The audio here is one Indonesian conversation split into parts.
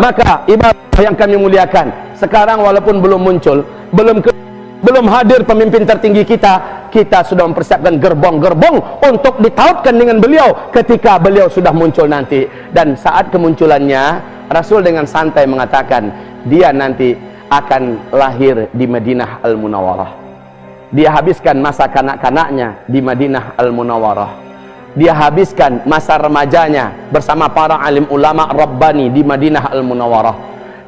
maka ibadah yang kami muliakan sekarang walaupun belum muncul belum ke, belum hadir pemimpin tertinggi kita kita sudah mempersiapkan gerbong-gerbong untuk ditautkan dengan beliau ketika beliau sudah muncul nanti. Dan saat kemunculannya Rasul dengan santai mengatakan dia nanti akan lahir di Madinah Al-Munawwarah. Dia habiskan masa kanak-kanaknya di Madinah Al-Munawwarah dia habiskan masa remajanya bersama para alim ulama Rabbani di Madinah Al-Munawwarah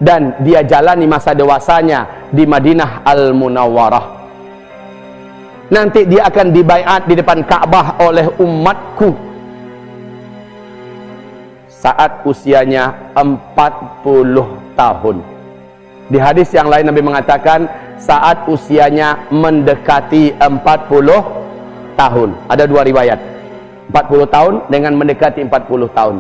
dan dia jalani masa dewasanya di Madinah Al-Munawwarah nanti dia akan dibaiat di depan Ka'bah oleh umatku. Saat usianya 40 tahun. Di hadis yang lain Nabi mengatakan saat usianya mendekati 40 tahun. Ada dua riwayat 40 tahun dengan mendekati 40 tahun.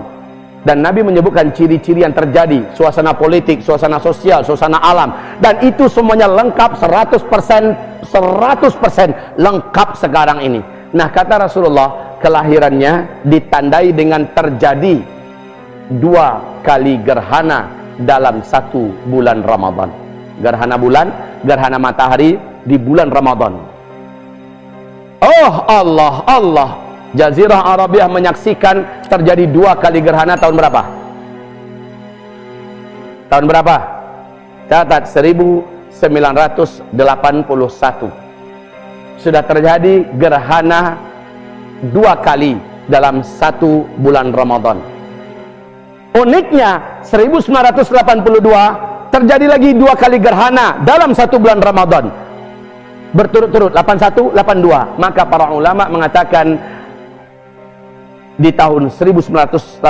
Dan Nabi menyebutkan ciri-ciri yang terjadi suasana politik, suasana sosial, suasana alam. Dan itu semuanya lengkap 100% 100% lengkap sekarang ini. Nah kata Rasulullah kelahirannya ditandai dengan terjadi dua kali gerhana dalam satu bulan Ramadan. Gerhana bulan, gerhana matahari di bulan Ramadan. Oh Allah, Allah Jazirah Arabiah menyaksikan terjadi dua kali gerhana tahun berapa? Tahun berapa? Catat 1981 Sudah terjadi gerhana dua kali dalam satu bulan Ramadan Uniknya 1982 terjadi lagi dua kali gerhana dalam satu bulan Ramadan berturut-turut 81 82 maka para ulama mengatakan di tahun 1981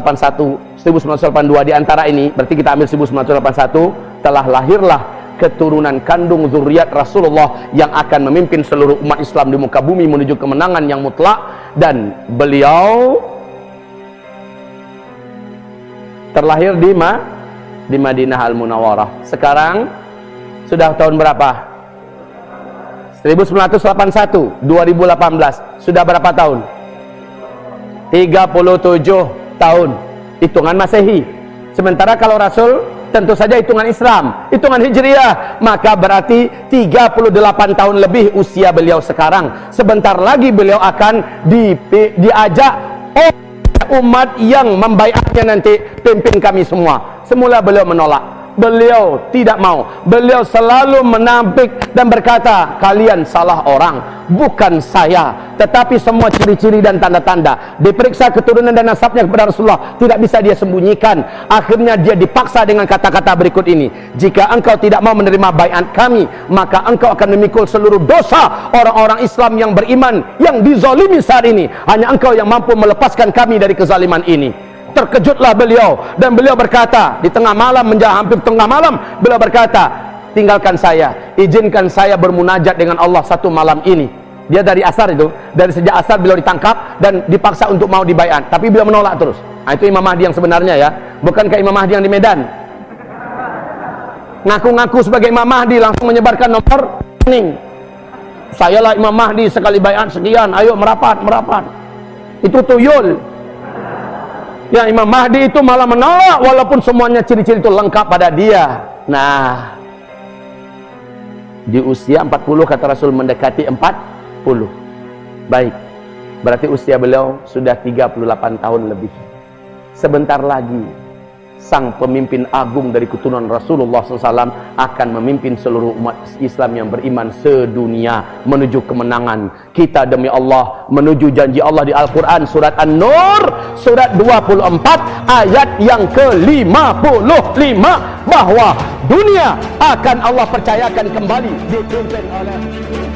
1982 di antara ini berarti kita ambil 1981 telah lahirlah keturunan kandung zuriat Rasulullah yang akan memimpin seluruh umat Islam di muka bumi menuju kemenangan yang mutlak dan beliau terlahir di ma di Madinah Al Munawwarah. Sekarang sudah tahun berapa? 1981, 2018. Sudah berapa tahun? 37 tahun hitungan Masehi. Sementara kalau Rasul tentu saja hitungan Islam, hitungan Hijriah, maka berarti 38 tahun lebih usia beliau sekarang. Sebentar lagi beliau akan di, diajak oleh umat yang membaiatnya nanti pimpin kami semua. Semula beliau menolak beliau tidak mau. Beliau selalu menampik dan berkata kalian salah orang bukan saya. Tetapi semua ciri-ciri dan tanda-tanda diperiksa keturunan dan nasabnya kepada Rasulullah tidak bisa dia sembunyikan. Akhirnya dia dipaksa dengan kata-kata berikut ini jika engkau tidak mau menerima bayat kami maka engkau akan memikul seluruh dosa orang-orang Islam yang beriman yang dizolimi saat ini. Hanya engkau yang mampu melepaskan kami dari kezaliman ini terkejutlah beliau. Dan beliau berkata di tengah malam menjelang hampir tengah malam beliau berkata tinggalkan saya izinkan saya bermunajat dengan Allah satu malam ini. Dia dari asar itu dari sejak asar beliau ditangkap dan dipaksa untuk mau dibayar. Tapi beliau menolak terus. Nah, itu Imam Mahdi yang sebenarnya ya. Bukankah Imam Mahdi yang di Medan? Ngaku-ngaku sebagai Imam Mahdi langsung menyebarkan nomor kuning sayalah Imam Mahdi sekali bayat sekian ayo merapat merapat. Itu tuyul yang Imam Mahdi itu malah menolak walaupun semuanya ciri-ciri itu lengkap pada dia. Nah di usia 40 kata Rasul mendekati 40 baik berarti usia beliau sudah 38 tahun lebih. Sebentar lagi sang pemimpin agung dari keturunan Rasulullah SAW akan memimpin seluruh umat Islam yang beriman sedunia menuju kemenangan. Kita demi Allah menuju janji Allah di Al-Quran surat An-Nur surat 24 ayat yang ke-55 bahwa dunia akan Allah percayakan kembali dipimpin oleh